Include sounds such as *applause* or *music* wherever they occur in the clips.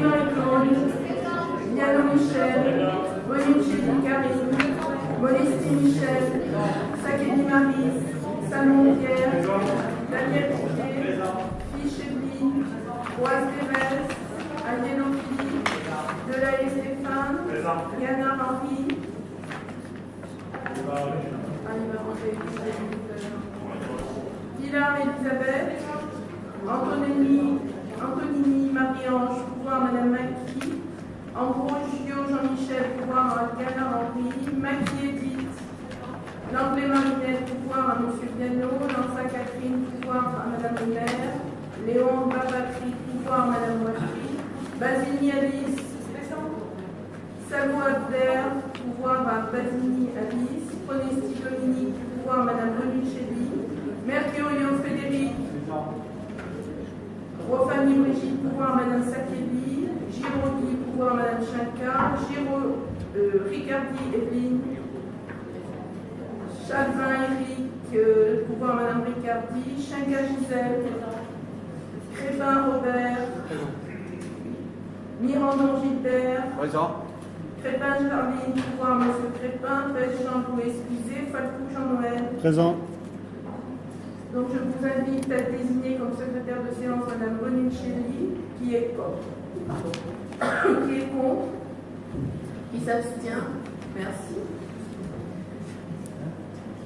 Marie-Claude, Yann Michel, Bonicelli Karine, Modestie Michel, Sakeni Marie, Salon Pierre, Daniel Piquet, Evelyne, Roise Thérèse, Agnès Philippe, Delahaye Stéphane, Yana ah, manger, Pilar Elisabeth, Antonini, Antonini Marie-Ange, pouvoir Madame Maki, Ambrogio Jean-Michel, pouvoir à Gana Henri, Maki Edith, Langlais Marinette, pouvoir à Monsieur Piano, Lança Catherine, pouvoir à Madame le maire, Léon Babatri, pouvoir à Madame Watry, Basini Alice, Salvo Abder, pouvoir à Basini Alice, Pronesti Dominique, pouvoir à Madame Bonicelli, Mercurio Frédéric, Rofani Brigitte, pouvoir Madame Sakeli, Giraudy, pouvoir Madame Chanka, Giro, euh, Ricardi Evelyne, Chalvin Eric, euh, pouvoir Madame Ricardi, Chanka Gisèle, Crépin Robert, Mirandon Gilbert, Présent. Crépin Charline, pouvoir Monsieur Crépin, Pêche Jean-Louis Excusé, Falcou Jean-Noël. Présent. Donc je vous invite à désigner comme secrétaire de séance Madame Bonicelli, qui est contre. qui est contre, qui s'abstient. Merci.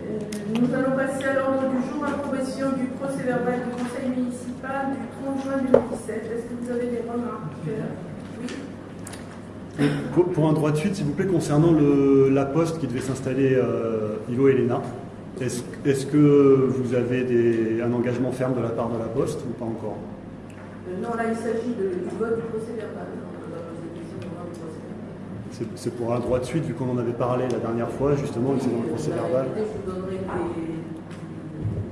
Euh, Nous allons passer à l'ordre du jour, approbation du procès verbal du conseil municipal du 30 juin 2017. Est-ce que vous avez des remarques? Oui. Pour, un droit de suite, s'il vous plaît, concernant la poste qui devait s'installer euh, Ivo et Elena, est-ce que vous avez des, un engagement ferme de la part de la poste ou pas encore? Euh, non, là il s'agit du vote du procès verbal. verbal. C'est pour un droit de suite, vu qu'on en avait parlé la dernière fois, justement, que c'est dans le procès verbal, Je vous donnerai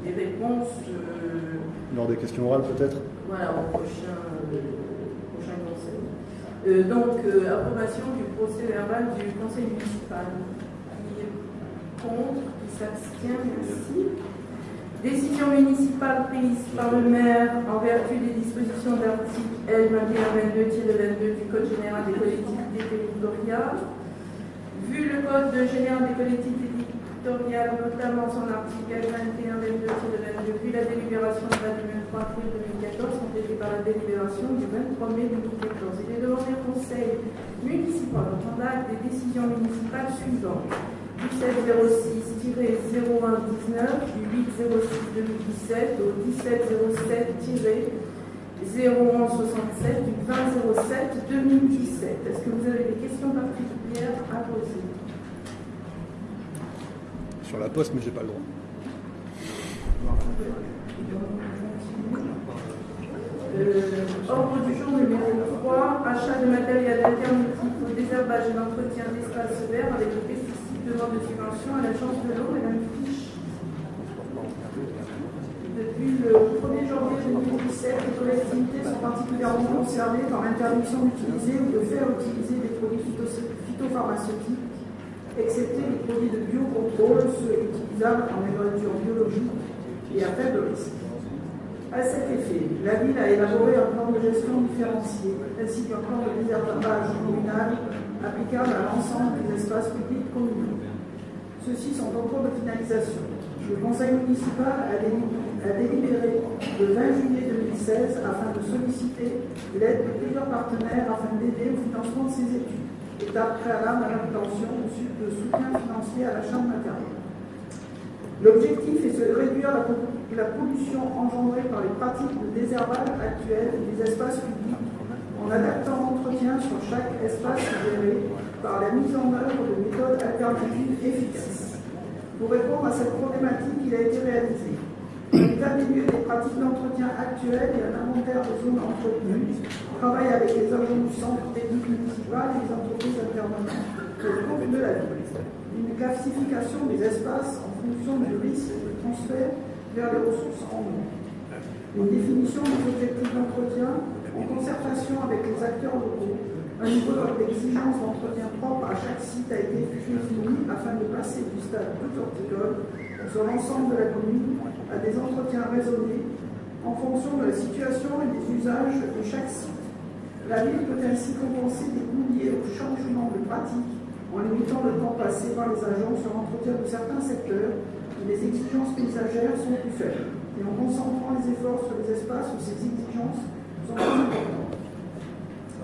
des, des réponses euh, lors des questions orales peut-être? voilà, au prochain, euh, prochain conseil. Euh, donc, euh, approbation du procès verbal du conseil municipal. Contre, qui s'abstient, merci. Décision municipale prise par le maire en vertu des dispositions de l'article L 2122-22 du Code général des collectivités territoriales. Vu le Code général des collectivités territoriales, notamment son article L 2122-22, vu la délibération du 23 avril 2014, complétée par la délibération du 23 mai 2014, il est demandé au Conseil municipal de prendre des décisions municipales suivantes du 706-0119, du 806-2017 au 1707-0167, du 2007-2017. Est-ce que vous avez des questions particulières à poser Sur la poste, mais j'ai pas le droit. Euh, ordre du jour numéro 3, achat de matériel alternatif au désherbage et l'entretien d'espaces verts avec des pesticides demande de subvention à l'agence de l'eau, Madame Fiche. Depuis le 1er janvier 2017, les collectivités sont particulièrement concernées par l'interdiction d'utiliser ou de faire utiliser des produits phyto- phytopharmaceutiques, excepté les produits de biocontrôle, ceux utilisables en agriculture biologique et à faible risque. À cet effet, la ville a élaboré un plan de gestion différencié ainsi qu'un plan de désherbage communal applicable à l'ensemble des espaces publics communaux. Ceux-ci sont en cours de finalisation. Le conseil municipal a, déli- a délibéré le 20 juillet 2016 afin de solliciter l'aide de plusieurs partenaires afin d'aider au financement de ces études, étape préalable à l'obtention de soutien financier à l'achat de matériel. L'objectif est de réduire la, la pollution engendrée par les pratiques de désherbage actuelles des espaces publics en adaptant l'entretien sur chaque espace géré par la mise en œuvre de méthodes alternatives efficaces. Pour répondre à cette problématique, il a été réalisé un état des des pratiques d'entretien actuelles et un inventaire de zones entretenues, travail avec les agents du centre technique municipal et les entreprises intervenantes pour le compte de la ville une classification des espaces en fonction du risque de transfert vers les ressources en eau. Une définition des objectifs d'entretien en concertation avec les acteurs locaux. Un niveau d'exigence d'entretien propre à chaque site a été défini afin de passer du stade tout horticole sur l'ensemble de la commune à des entretiens raisonnés en fonction de la situation et des usages de chaque site. La ville peut ainsi compenser des coûts liés au changement de pratique en limitant le temps passé par les agents sur l'entretien de certains secteurs où les exigences paysagères sont plus faibles et en concentrant les efforts sur les espaces où ces exigences.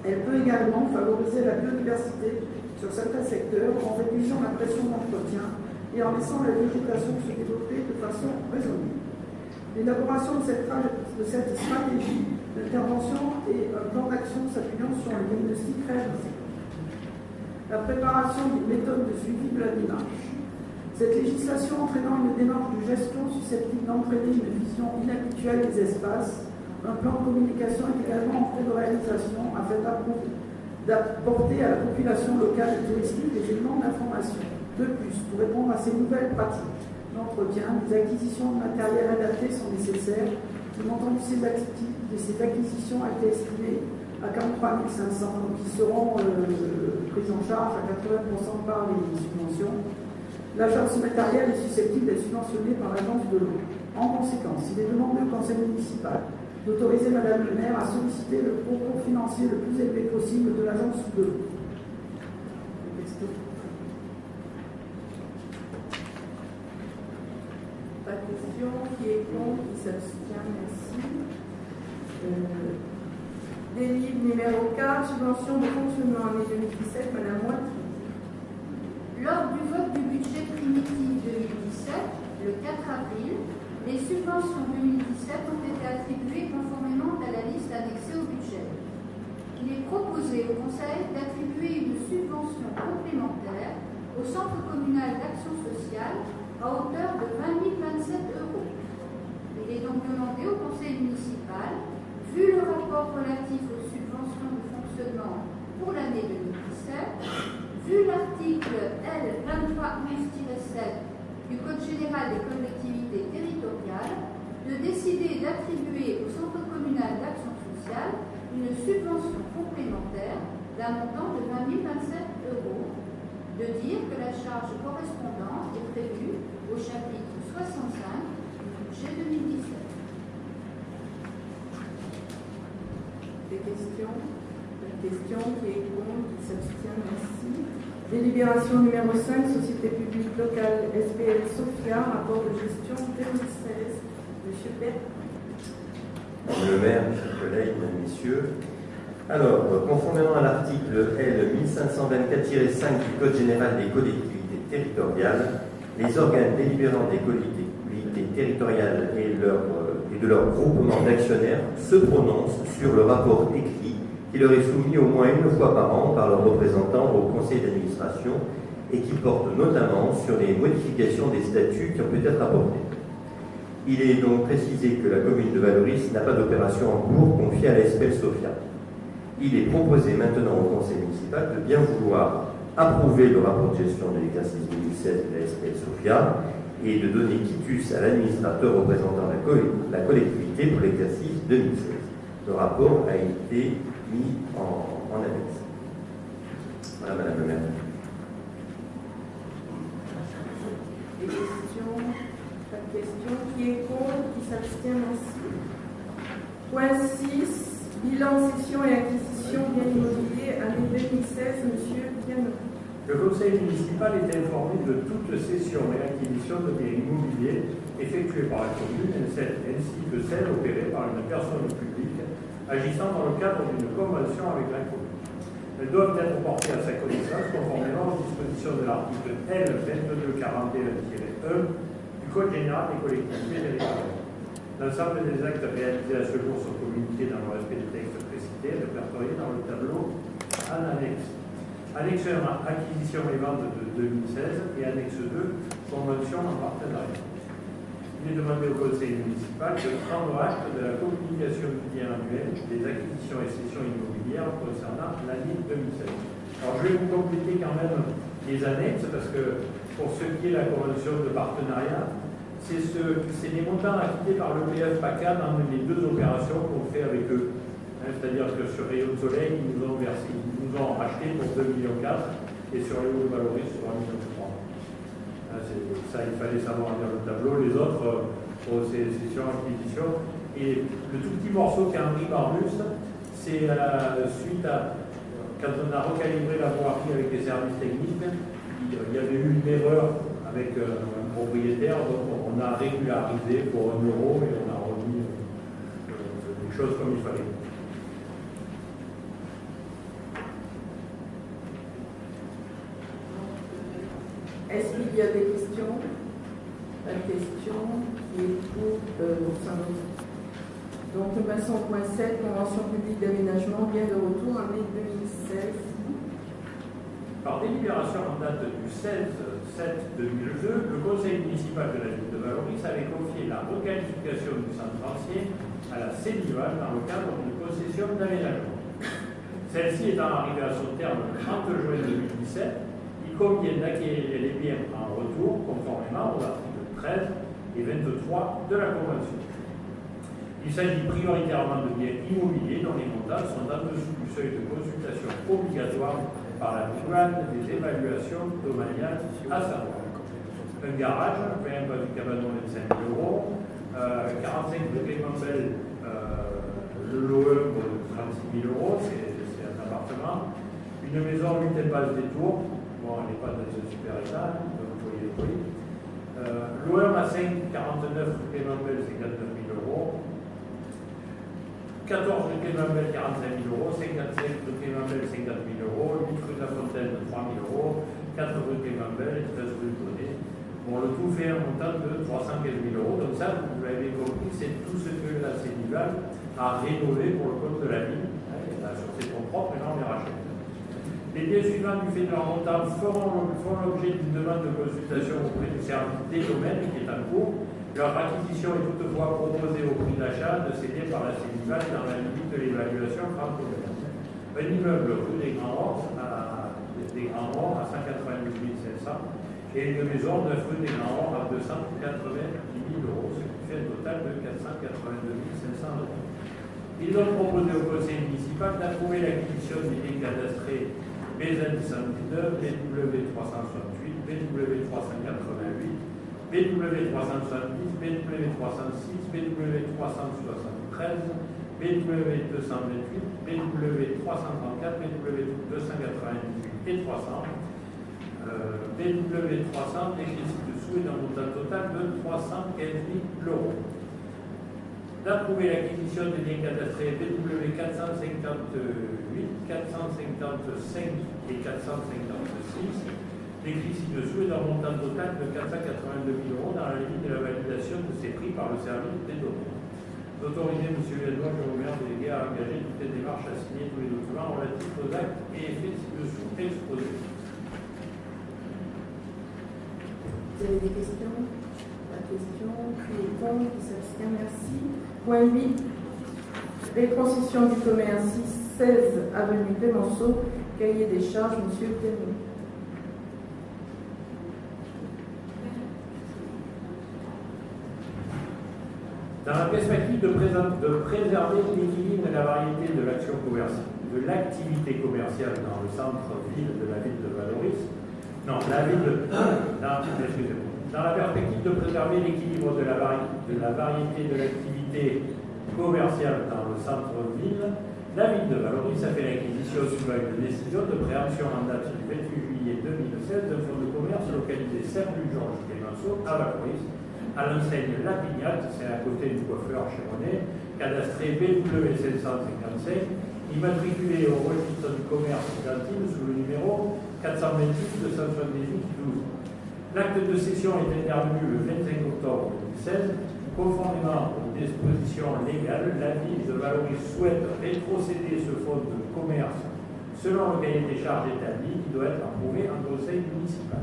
Elle peut également favoriser la biodiversité sur certains secteurs en réduisant la pression d'entretien et en laissant la végétation se développer de façon raisonnée. L'élaboration de cette, stratégie d'intervention et un plan d'action s'appuyant sur le diagnostic réalisé. La préparation d'une méthode de suivi de la démarche. Cette législation entraînant une démarche de gestion susceptible d'entraîner une vision inhabituelle des espaces, un plan de communication est également en cours de réalisation afin d'apporter à la population locale et touristique des éléments d'information. De plus, pour répondre à ces nouvelles pratiques d'entretien, des acquisitions de matériel adapté sont nécessaires. Le montant de ces, de acquisitions a été estimé à 43 500, donc qui seront euh, prises en charge à 80% par les subventions. L'achat de ce matériel est susceptible d'être subventionné par l'agence de l'eau. En conséquence, il est demandé au conseil municipal d'autoriser Madame le maire à solliciter le concours financier le plus élevé possible de l'agence de l'eau. Pas de question. Qui est contre? Qui s'abstient? Merci. Euh, délivre numéro 4, subvention de fonctionnement année 2017, Madame Moitié. Lors du vote du budget primitif 2017, le 4 avril, les subventions 2017 ont été attribuées conformément à la liste annexée au budget. Il est proposé au Conseil d'attribuer une subvention complémentaire au Centre communal d'action sociale à hauteur de 20 027 euros. Il est donc demandé au Conseil municipal, vu le rapport relatif aux subventions de fonctionnement pour l'année 2017, vu l'article L2311-7 du Code général des collectivités territoriales de décider d'attribuer au Centre communal d'action sociale une subvention complémentaire d'un montant de 20 027 euros, de dire que la charge correspondante est prévue au chapitre 65 du budget 2017. Des questions? La question qui est contre, qui s'abstient, merci. Délibération numéro 5, Société publique locale SPL Sofia, rapport de gestion 2016. Monsieur Bert. Madame le maire, chers collègues, mesdames, messieurs. Alors, conformément à l'article L 1524-5 du Code général des collectivités territoriales, les organes délibérants des collectivités territoriales et, et de leur groupement d'actionnaires se prononcent sur le rapport écrit qui leur est soumis au moins une fois par an par leurs représentants au conseil d'administration et qui porte notamment sur les modifications des statuts qui ont pu être apportés. Il est donc précisé que la commune de Valoris n'a pas d'opération en cours confiée à la SPL Sofia. Il est proposé maintenant au conseil municipal de bien vouloir approuver le rapport de gestion de l'exercice 2016 de la SPL Sofia et de donner quitus à l'administrateur représentant la collectivité pour l'exercice 2016. Le rapport a été mis en, en annexe. Voilà, Madame le maire. Des questions Pas de questions. Qui est contre Qui s'abstient Merci. Point 6. Bilan, cession et acquisition bien immobilier année 2016. Monsieur Piano. Le conseil municipal est informé de toute cession et acquisition de biens immobiliers effectuées par la commune ainsi que celles opérées par une personne publique agissant dans le cadre d'une convention avec la commune. Elles doivent être portées à sa connaissance conformément aux dispositions de l'article L2241-1 du Code général des collectivités territoriales. L'ensemble des actes réalisés à ce jour sont communiqués dans le respect des textes précités, répertoriés dans le tableau en annexe. Annexe 1, acquisition et vente de 2016 et annexe 2, convention en partenariat il est demandé au conseil municipal de prendre acte de la communication annuel des acquisitions et cessions immobilières concernant l'année 2016. Alors je vais vous compléter quand même les annexes parce que pour ce qui est la convention de partenariat, c'est ce, des montants acquittés par le PF PACA dans les deux opérations qu'on fait avec eux. Hein, c'est-à-dire que sur Rayon de Soleil, ils nous ont versé, ils nous ont racheté pour 2,4 millions et sur les de Valoris, sur 1,3 million. Ah, ça, il fallait savoir lire le tableau. Les autres, euh, c'est sur acquisition. Et le tout petit morceau qui a Henri Barbus, c'est euh, suite à quand on a recalibré la voirie avec les services techniques, il y avait eu une erreur avec euh, un propriétaire, donc on a régularisé pour un euro et on a remis euh, les choses comme il fallait. Est-ce qu'il y a des questions? La question qui est pour euh. Donc, passons au point 7, convention publique d'aménagement, bien de retour en mai 2016. Par délibération en date du 16-7-2002, le conseil municipal de la ville de Valoris avait confié la requalification du centre ancien à la CENIVAL dans le cadre d'une concession d'aménagement. Celle-ci étant arrivée à son terme le 30 juin 2017, il convient d'acquérir les biens en retour conformément aux articles 13 et 23 de la Convention. Il s'agit prioritairement de biens immobiliers dont les montants sont en dessous du seuil de consultation obligatoire par la douane des évaluations domaniales, à savoir un garage, un pas du cabanon 25 000 euros, euh, 45 de Clémentel, euh, le LOE pour 36 000 euros, c'est un appartement, une maison 8 espaces des tours, bon, n'est pas dans un super état, donc vous voyez les prix. Euh, L'OM à 5, 49 Clémentel, c'est 49 000 euros. 14 rue Clémenbel, 45 000 euros, 55 rue Clémenbel, 50 000 euros, 8 rue de la Fontaine, 3 000 euros, 4 rue et 13 rue Bonnet. Bon, le tout fait un montant de 315 000 euros. Donc ça, vous l'avez compris, c'est tout ce que la Sénival a rénové pour le compte de la ville. Elle a ses fonds propres et là, on les rachète. Les biens suivants du fait de leur montant feront, l'objet d'une demande de consultation auprès du service des domaines qui est en cours leur acquisition est toutefois proposée au prix d'achat de biens par la Sénival dans la limite de l'évaluation franco-commerce. Un immeuble rue des Grands Rocs à, des Grands à 188 500 et une maison de rue des Grands Rocs à 290 000 euros, ce qui fait un total de 482 500 euros. Ils ont proposé au conseil municipal d'approuver l'acquisition des biens cadastrés BZ 119, BW 368, BW 388, BW 370, BW 306, BW 373, BW 228, BW 334, BW 298 et 300. Euh, BW 300 écrit ci-dessous est un montant total de 315 000 euros. D'approuver l'acquisition des biens cadastrés BW 458, 455 et 456 décrit ci-dessous est d'un montant total de 482 000 euros dans la limite de la validation de ces prix par le service des données. D'autoriser M. Edouard Jérôme délégué à engager toutes les démarches à signer tous les documents relatifs aux actes et effets ci-dessous exposés. Vous avez des questions? La question qui est contre, qui s'abstient, merci. Point 8. Rétrocession du commerce 16 avenue Clémenceau, cahier des charges, M. Termier. Dans la perspective de, préserver l'équilibre et la variété de l'action commerciale, de l'activité commerciale dans le centre-ville de la ville de Valoris, non, la ville dans, *coughs* dans la perspective de préserver l'équilibre de, de, la variété de l'activité commerciale dans le centre-ville, la ville de Valoris a fait l'acquisition sous une décision de préemption en date du 28 juillet 2016 d'un fonds de commerce localisé rue Georges Clémenceau à Valoris à l'enseigne La Pignate, c'est à côté du coiffeur René, cadastré BW 755, immatriculé au registre du commerce d'Antibes sous le numéro 426 278 12. L'acte de cession est intervenu le 25 octobre 2016. Conformément aux dispositions légales, la ville de Valoris souhaite rétrocéder ce fonds de commerce selon le cahier des charges établi qui doit être approuvé en conseil municipal.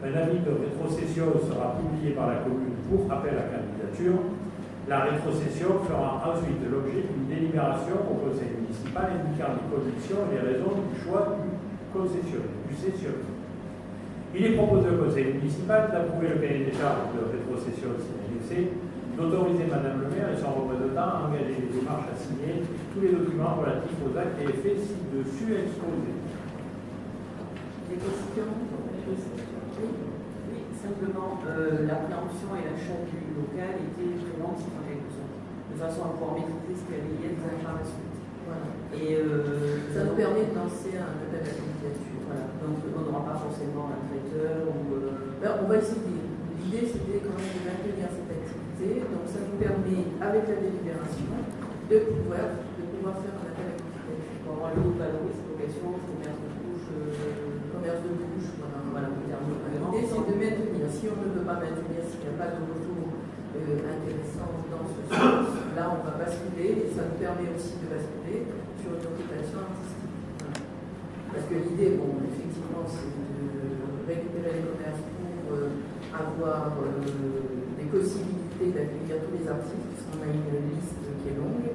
Un avis de rétrocession sera publié par la commune pour appel à candidature. La rétrocession fera ensuite l'objet d'une délibération au conseil municipal indiquant les conditions et les raisons du choix du concessionnaire, du cessionnaire. Il est proposé au conseil municipal d'approuver le cahier des charges de rétrocession annexé, d'autoriser Madame le maire et son représentant à engager les démarches à signer tous les documents relatifs aux actes et effets ci-dessus exposés. Des questions oui, simplement, euh, la préemption et l'achat du local étaient en quelque sorte, de façon à pouvoir maîtriser ce qu'il y avait des informations. Voilà. Et euh, ça nous permet de lancer un appel à candidature. Voilà. Donc on n'aura pas forcément un traiteur. Ou, euh, ben, on va essayer. L'idée c'était quand même de maintenir cette activité. Donc ça nous permet, avec la délibération, de pouvoir, de pouvoir faire un appel à pour avoir le haut valorise location, commerce de bouche, euh, commerce de bouche, voilà. L'idée c'est de maintenir. Si on ne peut pas maintenir, s'il n'y a pas de retour euh, intéressant dans ce sens, là on va basculer et ça nous permet aussi de basculer sur une occupation artistique. Voilà. Parce que l'idée, bon, effectivement, c'est de récupérer les commerces pour euh, avoir euh, des possibilités d'accueillir tous les artistes, puisqu'on a une liste qui est longue.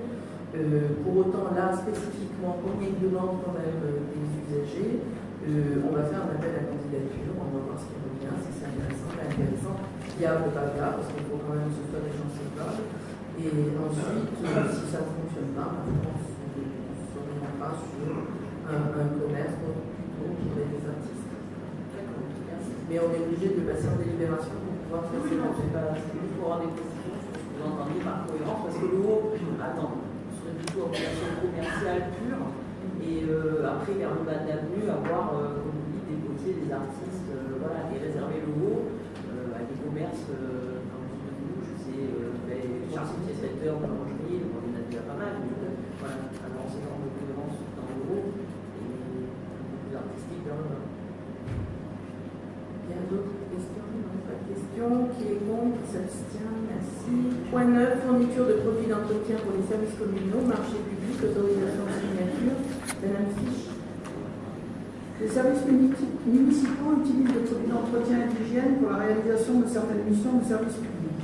Euh, pour autant, là, spécifiquement, comme il demande quand même euh, des usagers, euh, on va faire un appel à candidature, on va voir ce qui revient, si c'est intéressant, pas intéressant, viable, pas viable, parce qu'il faut quand même ce soit des gens capables. Et ensuite, si ça ne fonctionne pas, pense qu'on ne s'orientera sur un, un commerce donc plutôt pour des artistes. Mais on est obligé de passer en délibération c'est pas pour avoir des précisions vous entendez par cohérence, parce que le haut, attends, on serait plutôt en relation commerciale pure, et euh, après, vers le bas de l'avenue, avoir, euh, comme vous dites, des potiers, des artistes, euh, voilà, et réserver le haut à des commerces, comme je sais, euh, ben, charcutiers, traiteurs, boulangerie, on en a déjà pas mal, mais euh, voilà, avoir ces formes de cohérence dans le haut, et beaucoup plus artistique dans le bas. Il y a d'autres questions Non, pas de questions. Qui est contre Qui s'abstient Merci. Point 9, fourniture de produits d'entretien pour les services communaux, marché public, autorisation de signature. Madame Fiche. Les services muni- municipaux utilisent des produits d'entretien et d'hygiène pour la réalisation de certaines missions de service public.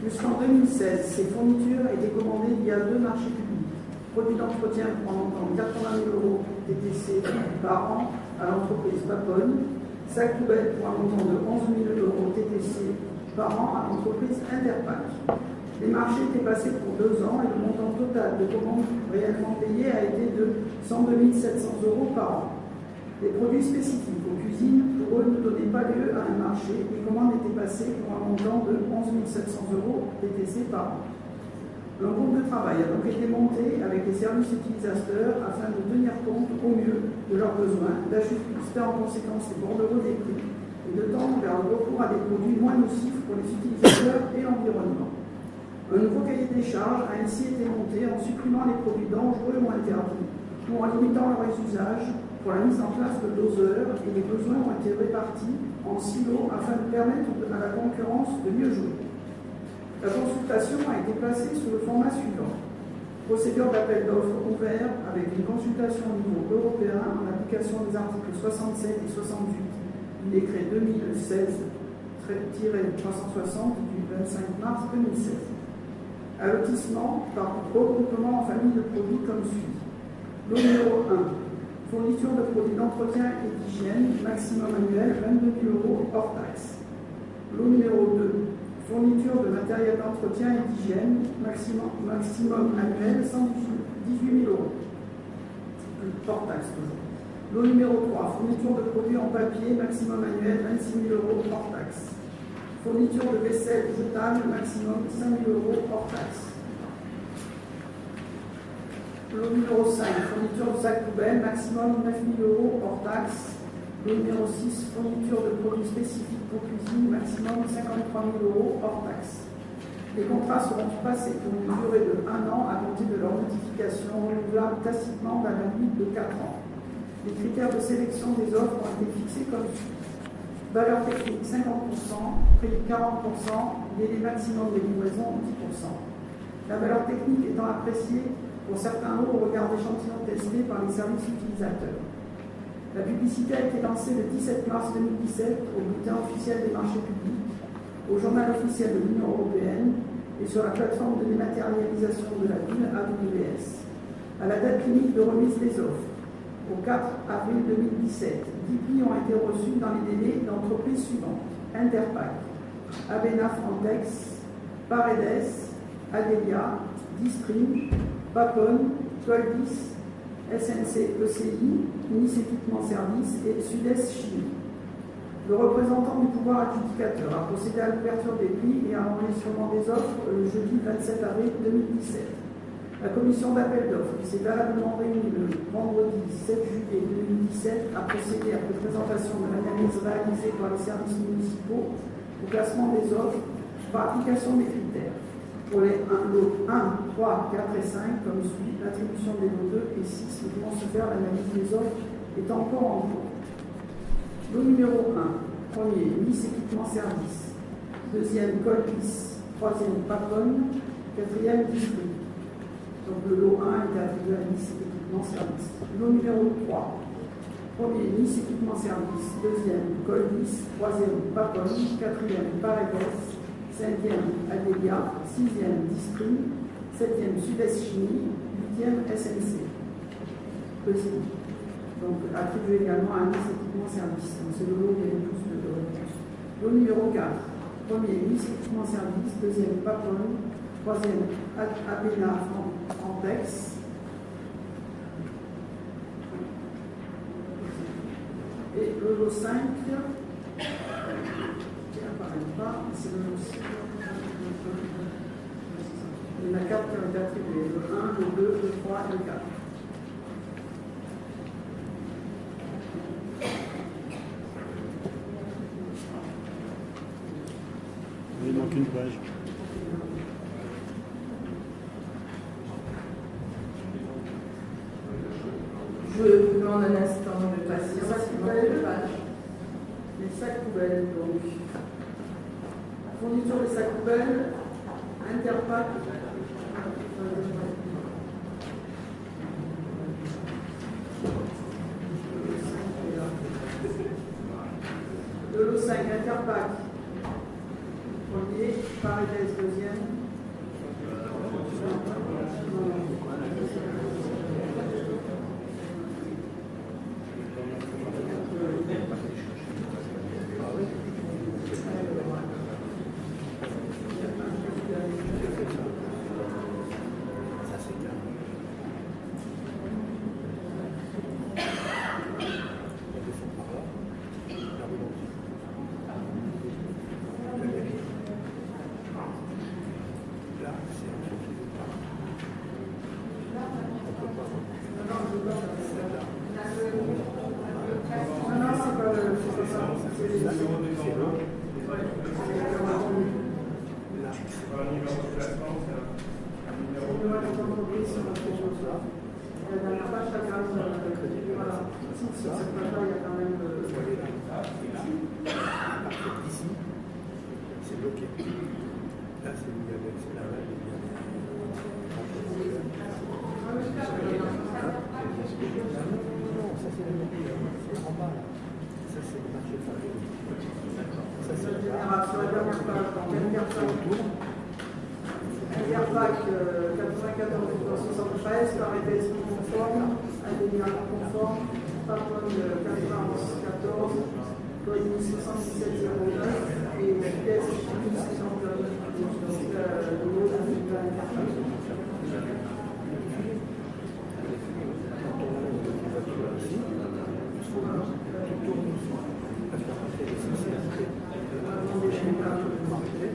Jusqu'en 2016, ces fournitures étaient commandées via deux marchés publics. Produits d'entretien un montant de 80 000 euros TTC par an à l'entreprise Paponne sac poubelle pour un montant de 11 000 euros TTC par an à l'entreprise Interpac. Les marchés étaient passés pour deux ans et le montant total de commandes réellement payées a été de 102 700 euros par an. Les produits spécifiques aux cuisines, pour eux, ne donnaient pas lieu à un marché. Les commandes étaient passées pour un montant de 11 700 euros TTC par an. Un groupe de travail a donc été monté avec les services utilisateurs afin de tenir compte au mieux de leurs besoins, d'ajuster en conséquence les bordereaux des prix et de tendre vers le recours à des produits moins nocifs pour les utilisateurs et l'environnement. Un nouveau cahier des charges a ainsi été monté en supprimant les produits dangereux ou interdits ou en limitant leur usage pour la mise en place de doseurs et les besoins ont été répartis en silos afin de permettre à la concurrence de mieux jouer. La consultation a été placée sous le format suivant. Procédure d'appel d'offres ouvert avec une consultation au niveau européen en application des articles 67 et 68 du décret 2016-360 du 25 mars 2016. Allotissement par regroupement en famille de produits comme suit. Lot numéro 1. Fourniture de produits d'entretien et d'hygiène, maximum annuel 22 000 euros hors taxe. Lot numéro 2 fourniture de matériel d'entretien et d'hygiène, maximum, maximum annuel 118 000 euros. Hors taxe. Lot numéro 3, fourniture de produits en papier, maximum annuel 26 000 euros hors taxe. Fourniture de vaisselle jetable, maximum 5 000 euros hors taxe. Lot numéro 5, fourniture de sac poubelle, maximum 9 000 euros hors taxe. Le numéro 6, fourniture de produits spécifiques pour cuisine, maximum 53 000 euros hors taxe. Les contrats seront passés pour une durée de 1 an à compter de leur notification renouvelable tacitement la limite de 4 ans. Les critères de sélection des offres ont été fixés comme suit. Valeur technique 50%, prix 40%, délai maximum de livraison 10%. La valeur technique étant appréciée pour certains lots au regard d'échantillons testés par les services utilisateurs. La publicité a été lancée le 17 mars 2017 au bulletin officiel des marchés publics, au journal officiel de l'Union européenne et sur la plateforme de dématérialisation de la ville AWS. À la date limite de remise des offres, au 4 avril 2017, 10 prix ont été reçus dans les délais d'entreprises suivantes Interpac, Avena Frontex, Paredes, Adelia, Disprim, Papon, Toaldis, SNC ECI, Nice Équipement Service et Sud-Est Chimie. Le représentant du pouvoir adjudicateur a procédé à l'ouverture des prix et à l'enregistrement des offres le jeudi 27 avril 2017. La commission d'appel d'offres, qui s'est valablement réunie le vendredi 7 juillet 2017, a procédé après présentation de l'analyse réalisée par les services municipaux au classement des offres par application des critères. Pour les 1, lots 1, 3, 4 et 5, comme suit, l'attribution des lots 2 et 6 ne pouvant se faire l'analyse des offres est encore en cours. Lot numéro 1, premier, Nice équipement service. Deuxième, Colpis. Troisième, Papone. Quatrième, District. Donc le lot 1 est attribué à Nice équipement service. Lot numéro 3, premier, Nice équipement service. Deuxième, Colpis. Troisième, Papone. Quatrième, Paredes. Cinquième, Adélia. Sixième, District. Septième, Sud-Est Chimie. Huitième, SNC. Donc, attribué également à Nice équipement service. Donc, c'est le lot qui a le plus de réponses. Lot numéro 4. Premier, Nice équipement service. Deuxième, Papone. Troisième, Abena Frontex. Et le lot 5, qui n'apparaît pas, c'est le lot 6. Il y en a 4 qui ont été attribués. Le 1, le 2, le 3 et le 4. Il manque une page. Je vous demande un instant de patience. Les sacs poubelles, donc. Fourniture des sacs poubelles, Interpack. Le lot 5, Interpack. Premier, Paredes, deuxième. Non, non, c'est pas le. C'est pas ça. C'est les. La dernière page, ça grâce Voilà. Sur cette page-là, il y a quand même. Ici, c'est bloqué. Là, c'est le diabète, c'est la règle, Non, ça c'est le C'est en bas là. Ça c'est le marché de Paris. Ça c'est le Général, sur la dernière page, donc Interpack. Interpack euh, 94 73, Paredes conforme, Adélia conforme, Papone 91 14, Colis 77 09 et Pièce 69. Donc euh, le lot attribué à Interpack. Attendez, je n'ai pas tout marqué.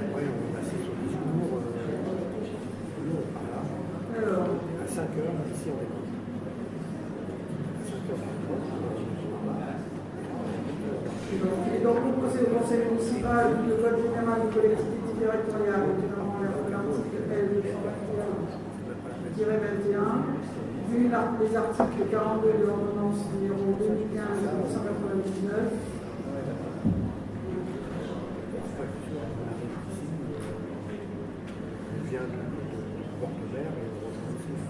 Après, on a sur les jours, euh, par là. Alors, À 5 heures, ici on est À 5 heures, Et donc, proposé au conseil municipal le code général des collectivités territoriales, notamment l'article L. 21, vu les articles 42 de l'ordonnance numéro 2015-199, on vient de bord de mer et on rejoint ici.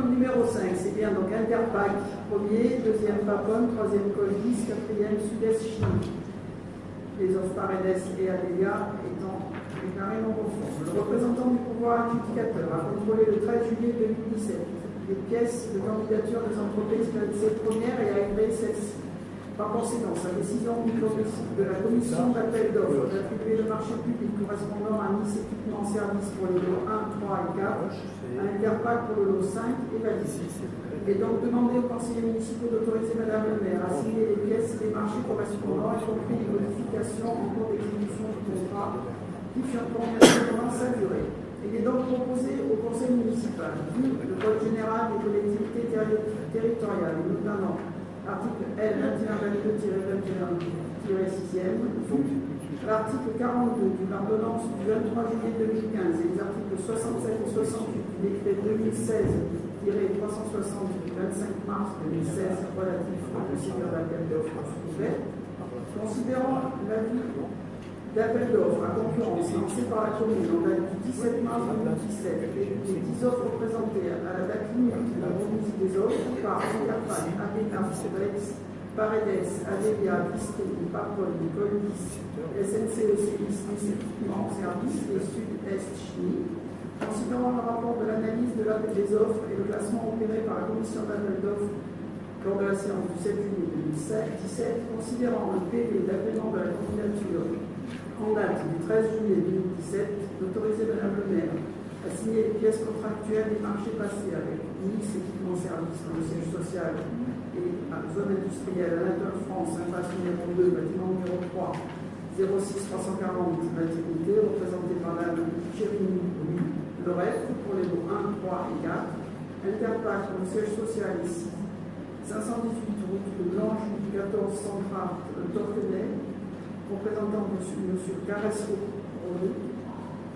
Numéro 5, c'est bien donc Interpack, premier, deuxième Papone, troisième Colis, quatrième Sud-Est Chimie. Les offres et Adélia étant déclarées non conformes. Le représentant du pouvoir adjudicateur a contrôlé le 13 juillet 2017 les pièces de candidature des entreprises Par conséquent, sa décision de la commission d'appel d'offres d'attribuer le marché public correspondant à Nice équipement service pour les lots 1, 3 et 4 à Interpac pour le lot 5 est validé. Il est donc demandé aux conseillers municipaux d'autoriser Madame le maire à signer les pièces des marchés correspondants, y compris les modifications en cours d'exécution du contrat qui furent pendant sa durée. Il est donc proposé au conseil municipal, vu le code général des collectivités territoriales, notamment article L 2122-21-6e, l'article 42 de l'ordonnance du 23 juillet 2015 et les articles 67 et 68 du décret 2016 360 du 25 mars 2016 relatif au procédure d'appel d'offres ouverte, considérant l'avis d'appel d'offres à concurrence lancé par la commune en date du 17 mars 2017 et les 10 offres présentées à la date limite de la remise des offres par Interpac, ABK, Rex, Paredes, Adélia, Disney, Parpol, Colis, SNCEC, Équipement Service et Sud-Est Chimie. Considérant le rapport de l'analyse de l'appel des offres et le classement opéré par la commission d'appel d'offres lors de la séance du 7 juillet 2017, considérant le PV d'agrément de la candidature en date du 13 juillet 2017, d'autoriser Mme le maire à signer les pièces contractuelles des marchés passés avec Nice Équipement Service dans le siège social et la zone industrielle Anatole France, impasse numéro 2, bâtiment numéro 3, 06 340 Matinité, représenté par Chérini le reste, pour les lots 1, 3 et 4, Interpac, le siège social ici, 518 route de Blanche, 14 centrale Torquenay, représentant M. Carrasco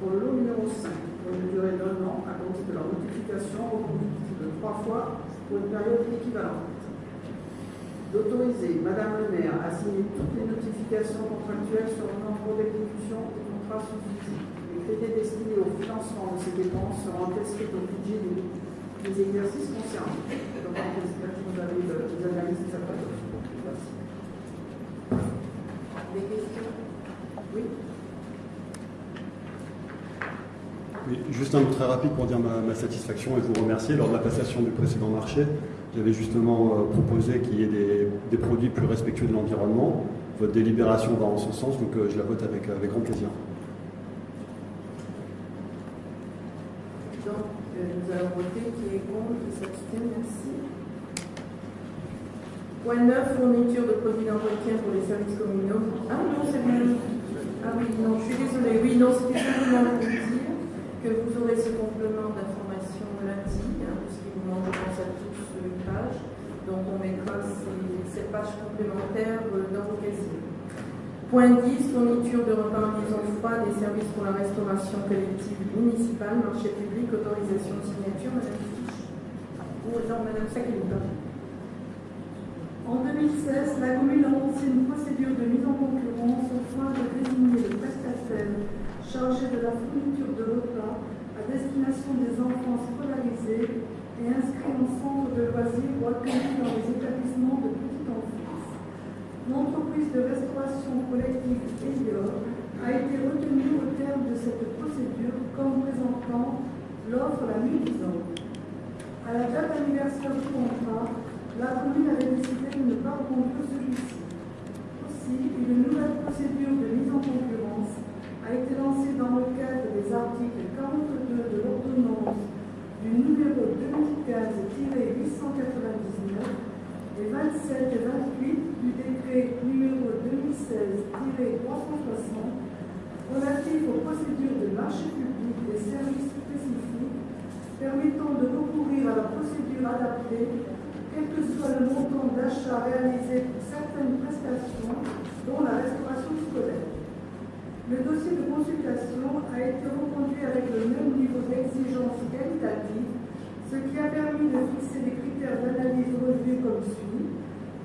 pour le lot numéro 5, pour une durée d'un an à compter de la notification reconduite de trois fois pour une période équivalente. D'autoriser Madame le maire à signer toutes les notifications contractuelles sur le nombre d'exécution des contrats sous crédits destinés au financement de ces dépenses seront inscrits au budget des, exercices concernés. Donc, vous avez de cette Merci. Des questions Oui oui, juste un mot très rapide pour dire ma, ma, satisfaction et vous remercier. Lors de la passation du précédent marché, j'avais justement euh, proposé qu'il y ait des, des, produits plus respectueux de l'environnement. Votre délibération va en ce sens, donc euh, je la vote avec, avec grand plaisir. nous allons voter qui est contre, qui s'abstient, merci. Point 9, fourniture de produits d'entretien pour les services communaux. Ah non, c'est bien. Oui, non, je suis désolée. Oui, non, c'était simplement dire que vous aurez ce complément d'information lundi, hein, puisqu'il vous manque, je pense, à tous une page. Donc, on mettra ces, ces pages complémentaires euh, dans vos casiers. Point 10, fourniture de repas en liaison froide et services pour la restauration collective municipale, marché public, autorisation de signature, Madame Fiche. Non, Madame. En 2016, la commune de mise en concurrence au point de désigner le prestataire chargé de la fourniture de repas à destination des enfants scolarisés et inscrits en centre de dans les établissements de petite enfance l'entreprise de restauration collective Elior a été retenue au terme de cette procédure comme présentant l'offre la disante. À la date d'anniversaire du contrat, la commune avait décidé de ne pas reconduire celui-ci. Aussi, une nouvelle procédure de mise en concurrence a été lancée dans le cadre des articles 42 de l'ordonnance du numéro 2015-899 et 27 et 28 du décret numéro 2016-360 relatif aux procédures de marché public des services spécifiques permettant de recourir à la procédure adaptée, quel que soit le montant d'achat réalisé pour certaines prestations, dont la restauration scolaire. Le dossier de consultation a été reconduit avec le même niveau d'exigence qualitative, ce qui a permis de fixer des critères d'analyse relevés comme suit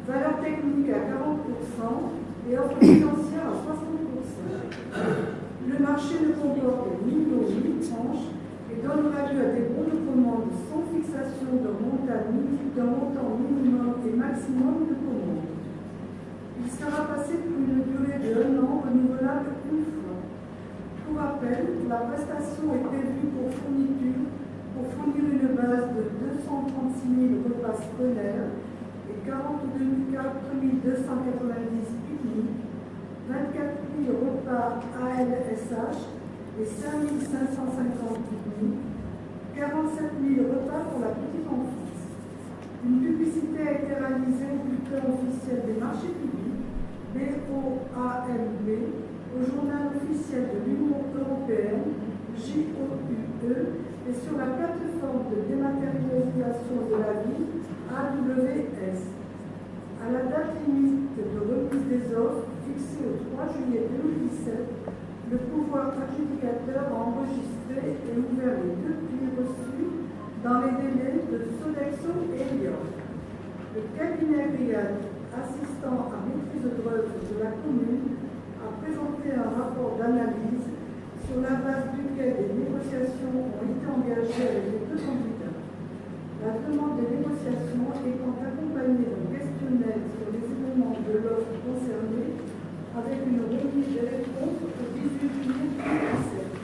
valeur technique à 40% et offre financière à 60%. Le marché ne comporte ni lot ni tranche et donnera lieu à des bons de commande sans fixation d'un montant, minimum et maximum de. Il sera passé pour une durée de un an renouvelable une fois. Pour rappel, la prestation est prévue pour fourniture pour fournir une base de 236 000 repas scolaires 42 290 pique 24 000 repas ALSH et 5 550 pique 47 000 repas pour la petite enfance. Une publicité a été réalisée au bulletin officiel des marchés publics, BOAMB, au journal officiel de l'Union européenne, JOUE, et sur la plateforme de dématérialisation de la ville, AWS. À la date limite de remise des offres, fixée au 3 juillet 2017, le pouvoir adjudicateur a enregistré et ouvert les deux prix reçus dans les délais de Sodexo et Lyon. Le cabinet Riyad, assistant à maîtrise d'œuvre de la commune, a présenté un rapport d'analyse sur la base duquel des négociations ont été engagées avec les deux candidats. La demande de négociation étant accompagnée d'un questionnaire sur les éléments de l'offre concernée avec une remise des réponses au 18 juillet 2017.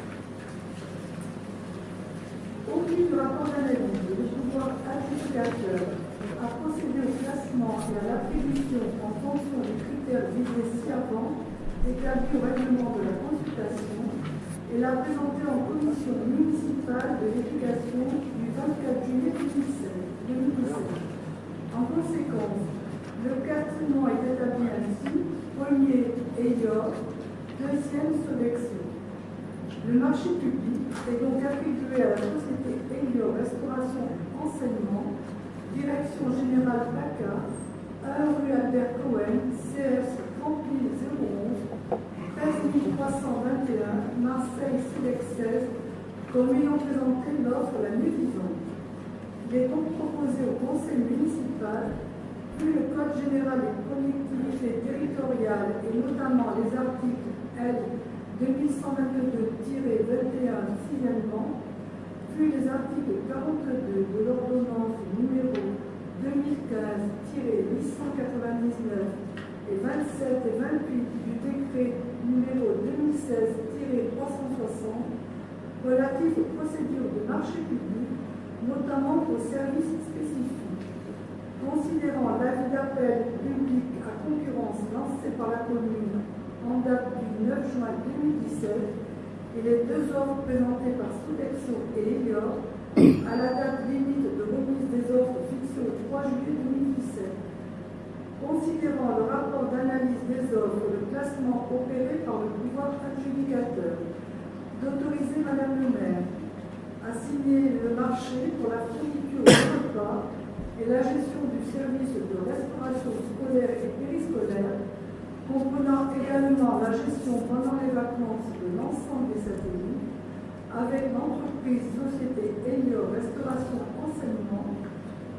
Au vu du rapport d'analyse, le pouvoir adjudicateur a procédé au classement et à l'attribution en fonction des critères visés ci-avant établis au règlement de la consultation et l'a présenté en commission municipale de l'éducation du 24 juillet 2017. En conséquence, le classement est établi ainsi premier Eyor, deuxième Sodexo. Le marché public est donc attribué à la société Eyor Restauration Enseignement, direction générale PACA, 1 rue Albert Cohen, CS 30011, 13321, Marseille, Silex 16, comme ayant présenté l'offre la mieux disante. Il est donc proposé au conseil municipal, puis le Code général des collectivités territoriales et notamment les articles L 2122-21 sixièmement, les articles 42 de l'ordonnance numéro 2015-899 et 27 et 28 du décret numéro 2016-360 relatif aux procédures de marché public, notamment aux services spécifiques. Considérant l'avis d'appel public à concurrence lancé par la commune en date du 9 juin 2017 et les deux offres présentées par Sodexo et Elior à la date limite de remise des offres fixée au 3 juillet 2017 considérant le rapport d'analyse des offres et le classement opéré par le pouvoir adjudicateur, d'autoriser Madame le maire à signer le marché pour la fourniture de repas et la gestion du service de restauration scolaire et périscolaire, comprenant également la gestion pendant les vacances de l'ensemble des satellites, avec l'entreprise Société Helio Restauration Enseignement,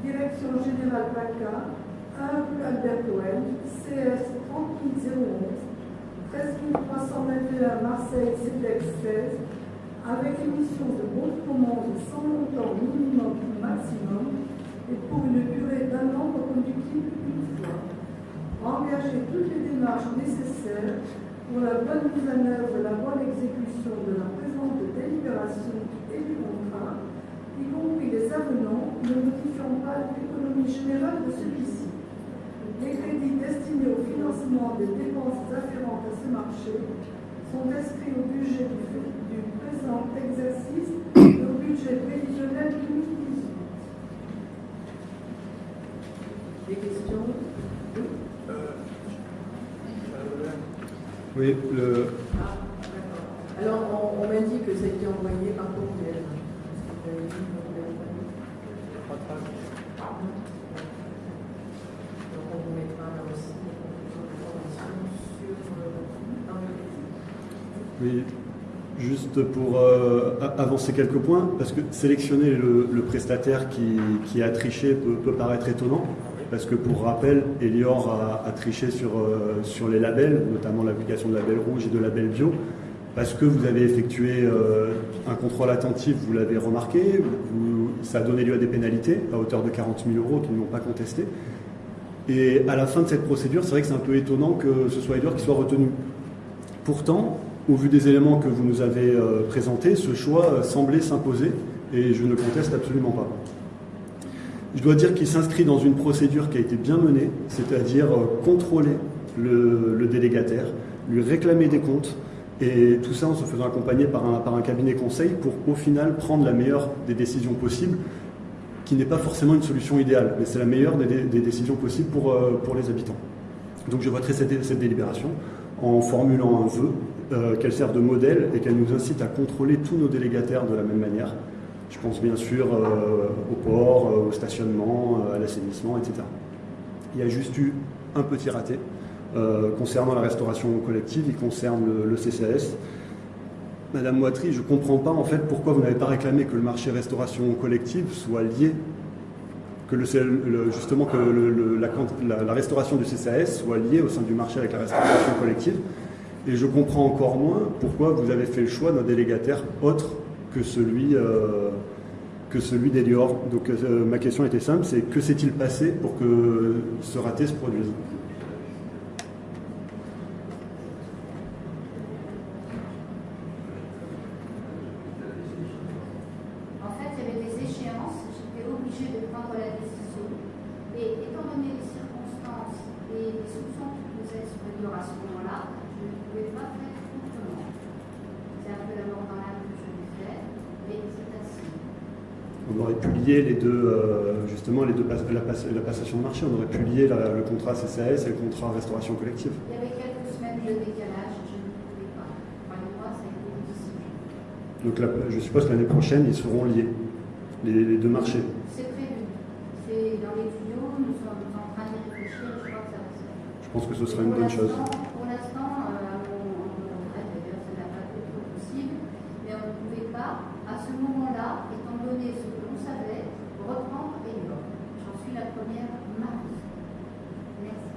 Direction Générale PACA, 1 rue Albert Cohen, CS 30011, 13321 Marseille, CEDEX 16, avec émission de bon de commande sans montant minimum ou maximum et pour une durée d'un an reconductible une fois. Engager toutes les démarches nécessaires pour la bonne mise en œuvre et la bonne exécution de la présente délibération et du contrat, y compris les avenants ne modifiant pas l'économie générale de celui-ci. Les crédits destinés au financement des dépenses afférentes à ce marché sont inscrits au budget du, présent exercice et au budget prévisionnel 2018. Des questions? Oui, le, Ah. Alors, on, on m'a dit que ça a été envoyé par courriel. Oui, juste pour euh, avancer quelques points, parce que sélectionner le, le prestataire qui, qui a triché peut, peut paraître étonnant, parce que pour rappel, Elior a, triché sur, euh, sur les labels, notamment l'application de label rouge et de label bio, parce que vous avez effectué euh, un contrôle attentif, vous l'avez remarqué, ça a donné lieu à des pénalités à hauteur de 40 000 euros qu'ils n'ont pas contesté. Et à la fin de cette procédure, c'est vrai que c'est un peu étonnant que ce soit Elior qui soit retenu. Pourtant, au vu des éléments que vous nous avez euh, présentés, ce choix semblait s'imposer et je ne conteste absolument pas. Je dois dire qu'il s'inscrit dans une procédure qui a été bien menée, c'est-à-dire euh, contrôler le, délégataire, lui réclamer des comptes, et tout ça en se faisant accompagner par un, cabinet conseil pour au final prendre la meilleure des décisions possibles, qui n'est pas forcément une solution idéale, mais c'est la meilleure des, décisions possibles pour, euh, pour les habitants. Donc je voterai cette, cette délibération en formulant un vœu, euh, qu'elle serve de modèle et qu'elle nous incite à contrôler tous nos délégataires de la même manière. Je pense bien sûr euh, au port, euh, au stationnement, euh, à l'assainissement, etc. Il y a juste eu un petit raté concernant la restauration collective, il concerne le, le CCAS. Madame Moitry, je ne comprends pas en fait pourquoi vous n'avez pas réclamé que le marché restauration collective soit lié, que le, justement que la, la, restauration du CCAS soit liée au sein du marché avec la restauration collective. Et je comprends encore moins pourquoi vous avez fait le choix d'un délégataire autre que celui, euh, que celui d'Elior. Donc euh, ma question était simple, c'est que s'est-il passé pour que ce raté se produise En fait, il y avait des échéances, j'étais obligée de prendre la décision. Et étant donné les circonstances et les soupçons qui pesaient sur Elior à ce moment-là, je ne pouvais pas faire autrement. C'est un peu la mort dans l'âme que je l'ai fait, mais c'est ainsi. On aurait pu lier les deux, euh, justement, les deux la, la, passation de marché, on aurait pu lier la, le contrat CCAS et le contrat restauration collective. Il y avait quelques semaines de décalage, je ne pouvais pas. Donc la, je suppose que l'année prochaine, ils seront liés, les, les deux marchés. C'est prévu. C'est dans les tuyaux, nous sommes en train d'y réfléchir, je crois que ça va se faire. Je pense que ce serait une bonne chose. Pour l'instant, euh, on, on d'ailleurs, ça n'a pas été possible, mais on ne pouvait pas, à ce moment-là, étant donné ce que l'on savait, reprendre Elior. J'en suis la première mardi. Merci.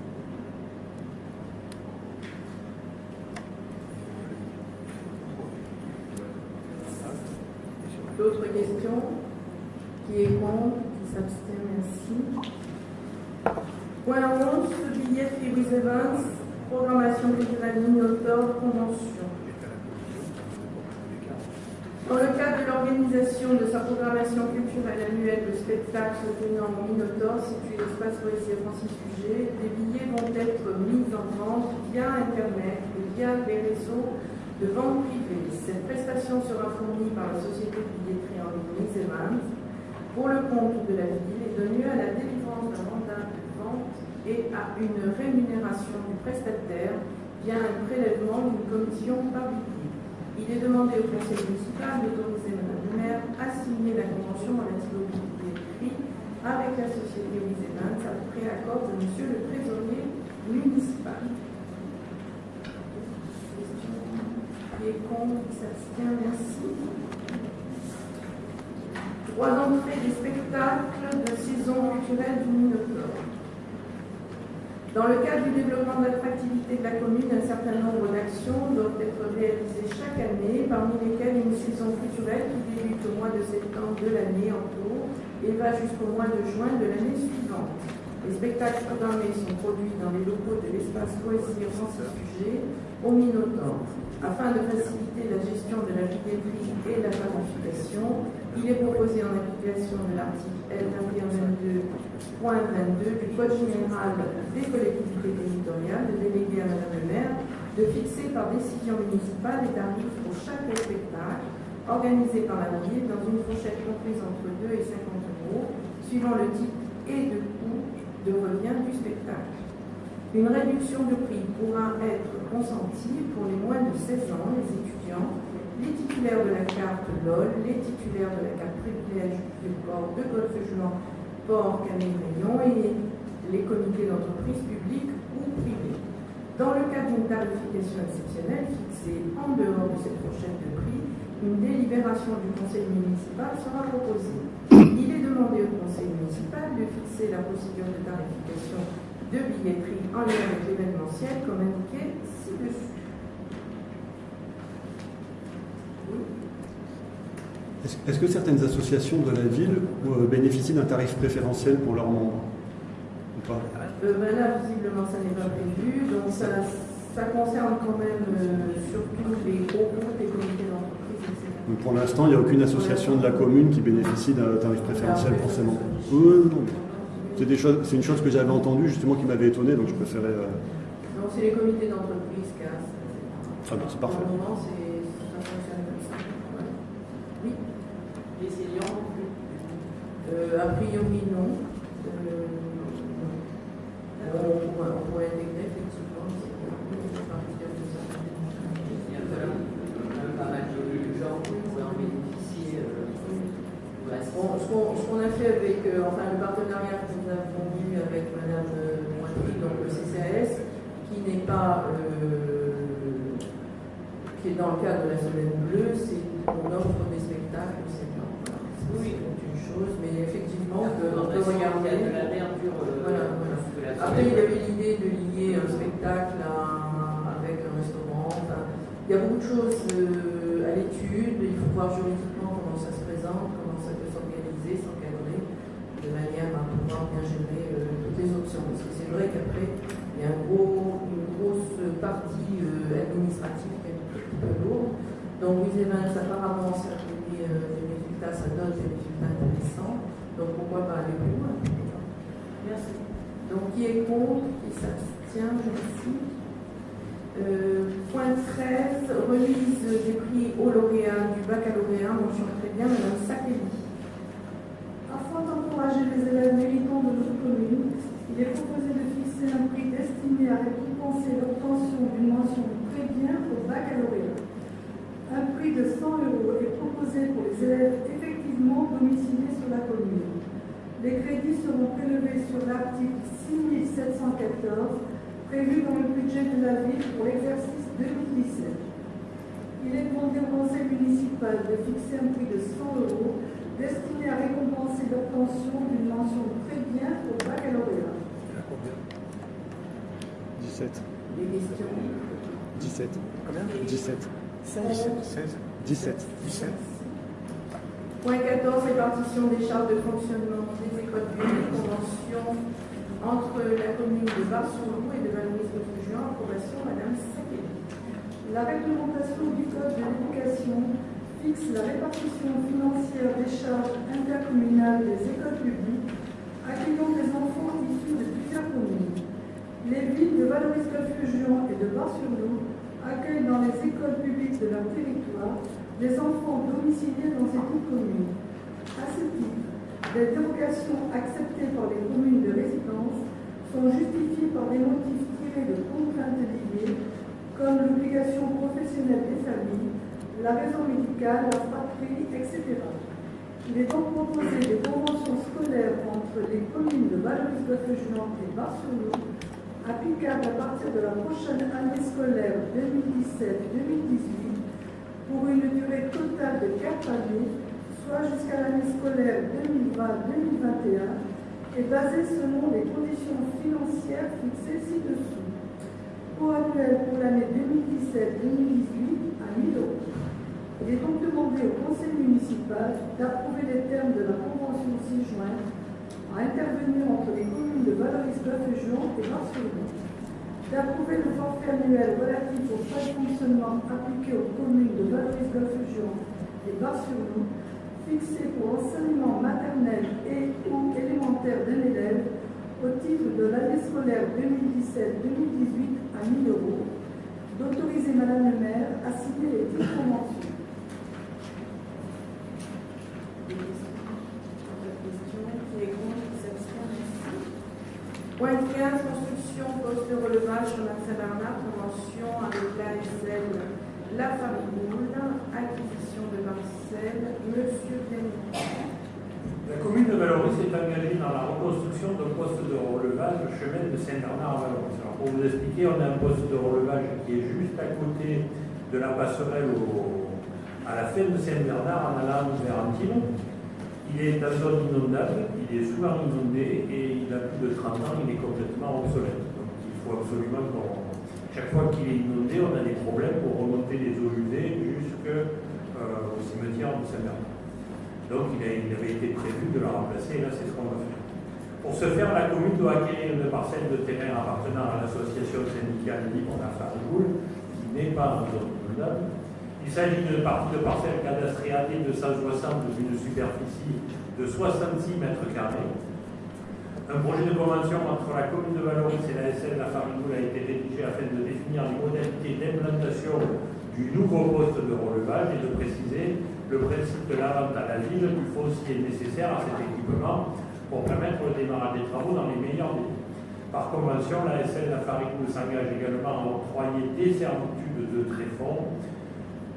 D'autres questions Qui est contre Qui s'abstient Merci. Point 11, billet Lewis Evans, programmation culturelle Minotaur, convention. Dans le cadre de l'organisation de sa programmation culturelle annuelle de spectacles tenant au Minotaur, situé l'espace Poésie Francis Sujet, des billets vont être mis en vente via Internet et via les réseaux de vente privée. Cette prestation sera fournie par la société billetterie en ligne Evans pour le compte de la ville et donnée à la délivrance d'un mandat de vente et à une rémunération du prestataire via un prélèvement d'une commission billet. Il est demandé au conseil municipal d'autoriser Mme le maire à signer la convention relative aux billetteries avec la société Evans après accord de Monsieur le trésorier municipal. Qui est contre, qui s'abstient, merci. Droit d'entrée des spectacles de saison culturelle du Minotaure. Dans le cadre du développement de l'attractivité de la commune, un certain nombre d'actions doivent être réalisées chaque année, parmi lesquelles une saison culturelle qui débute au mois de septembre de l'année en cours et va jusqu'au mois de juin de l'année suivante. Les spectacles programmés sont produits dans les locaux de l'espace Poésie Francis Sujet au Minotaure. Afin de faciliter la gestion de la billetterie et la planification, il est proposé en application de l'article L2122.22 du Code général des collectivités territoriales de déléguer à Madame le maire de fixer par décision municipale les tarifs pour chaque spectacle organisé par la ville dans une fourchette comprise entre 2 et 50 euros, suivant le type et de coût de revient du spectacle. Une réduction de prix pourra être consentie pour les moins de 16 ans, les étudiants, les titulaires de la carte LOL, les titulaires de la carte privilège du port de golfe jouant port Canet Réunion et les comités d'entreprise publics ou privés. Dans le cadre d'une tarification exceptionnelle fixée en dehors de cette fourchette de prix, une délibération du conseil municipal sera proposée. Il est demandé au conseil municipal de fixer la procédure de tarification de billetterie en lien avec l'événementiel comme indiqué ci-dessus. Est-ce que certaines associations de la ville euh, bénéficient d'un tarif préférentiel pour leurs membres ou pas euh, ben Là, visiblement, ça n'est pas prévu. Donc, ça, ça concerne quand même euh, surtout les gros groupes, les comités d'entreprise Donc pour l'instant, il n'y a aucune association de la commune qui bénéficie d'un tarif préférentiel forcément. Oui, non, c'est des choses, c'est une chose que j'avais entendue justement qui m'avait étonné, donc je préférais. euh, Non, c'est les comités d'entreprise qui a. Très bien, c'est parfait. Pour le moment, c'est, ça fonctionne comme ça. Voilà. Oui. Les seniors. Euh, a priori, non. Euh. Alors, on, pourrait, on pourrait intégrer effectivement les seniors à partir de ça. Il y a quand même pas mal de gens qui pourraient en bénéficier. euh, ouais, Ce qu'on a fait avec, euh, enfin, le partenariat que nous avons eu avec Madame euh, Moitry, donc le CCAS, qui n'est pas, euh, est dans le cadre de la Semaine Bleue, c'est qu'on offre des spectacles Oui. C'est une chose, mais effectivement, on peut, on regarder. de la verdure. euh, Voilà, voilà. de la Après, il y avait l'idée de lier un spectacle à- avec un restaurant. Enfin, il y a beaucoup de choses euh, à l'étude. Il faut voir juridiquement comment ça se présente, comment ça peut s'organiser, s'encadrer, de manière à pouvoir bien gérer euh, toutes les options. Parce que c'est vrai qu'après, il y a un gros, une grosse partie euh, administrative lourde. Donc, Louise Evans, apparemment, ça a donné euh, des résultats, ça donne des résultats intéressants. Donc, pourquoi pas aller plus loin? Merci. donc, qui est contre, qui s'abstient, cite. Euh, point 13, remise des prix aux lauréats du baccalauréat, mention très bien, Madame Sakeli. Afin d'encourager les élèves méritants de notre commune, il est proposé de fixer un prix destiné à récompenser d'une mention très bien au baccalauréat. Un prix de 100 euros est proposé pour les élèves effectivement domiciliés sur la commune. Les crédits seront prélevés sur l'article 6714 prévu dans le budget de la ville pour l'exercice 2017. Il est demandé au conseil municipal de fixer un prix de 100 euros destiné à récompenser l'obtention d'une mention très bien au baccalauréat. 17. Des questions 17. Combien 17. 16. 16. 17. 17. Point 14, répartition des charges de fonctionnement des écoles publiques, convention entre la commune de Bar-sur-Loup et de Valoris-Beaufougeant, approbation Madame Sakeli. La réglementation du Code de l'éducation fixe la répartition financière des charges intercommunales des écoles publiques accueillant des enfants issus de plusieurs communes. Les villes de Valoris-Golfe-Juan et de Bar-sur-Loup accueillent dans les écoles publiques de leur territoire des enfants domiciliés dans ces deux communes. À ce titre, les dérogations acceptées par les communes de résidence sont justifiées par des motifs tirés de contraintes liées comme l'obligation professionnelle des familles, la raison médicale, la fratrie, etc. Il est donc proposé des conventions scolaires entre les communes de Valoris-Golfe-Juan et Bar-sur-Loup, applicables à partir de la prochaine année scolaire 2017-2018, pour une durée totale de 4 années, soit jusqu'à l'année scolaire 2020-2021, et basée selon les conditions financières fixées ci-dessous coût annuel pour l'année 2017-2018 à 1000 euros. Il est donc demandé au conseil municipal d'approuver les termes de la convention ci-jointe à intervenir entre les communes de Valoris-Golfe-Juan et Barcelone, d'approuver le forfait annuel relatif aux frais de fonctionnement appliqués aux communes de Valoris-Golfe-Juan et Barcelone, fixé pour enseignement maternel et ou élémentaire d'un élève au titre de l'année scolaire 2017-2018 à 1000 euros, d'autoriser Madame le maire à signer les dix conventions. Des questions Pas de questions Qui est contre Qui s'abstient Merci. Point 15, construction poste de relevage sur la Saint-Bernard, convention avec l'ASL La Famille Boule, acquisition de parcelles, Monsieur Denis. La commune de Valoris est engagée dans la reconstruction d'un poste de relevage chemin de Saint-Bernard à Valoris. Alors, pour vous expliquer, on a un poste de relevage qui est juste à côté de la passerelle au- à la fin de Saint-Bernard en allant vers. Il est en zone inondable, il est souvent inondé et il a plus de 30 ans, il est complètement obsolète. Donc il faut absolument qu'on. Chaque fois qu'il est inondé, on a des problèmes pour remonter les eaux usées jusqu'au cimetière de Saint-Bernard. Donc il, avait été prévu de la remplacer et là c'est ce qu'on va faire. Pour ce faire, la commune doit acquérir une parcelle de terrain appartenant à l'association syndicale libre La Farigoule, qui n'est pas en zone inondable, Il s'agit d'une partie de parcelle cadastrée AD 260 d'une superficie de 66 mètres carrés. Un projet de convention entre la commune de Valoris et la SN La Farigoule a été rédigé afin de définir les modalités d'implantation du nouveau poste de relevage et de préciser le principe de la vente à la ville du foncier nécessaire à cet équipement pour permettre le démarrage des travaux dans les meilleurs délais. Par convention, la SN La Farigoule s'engage également à octroyer des servitudes de tréfonds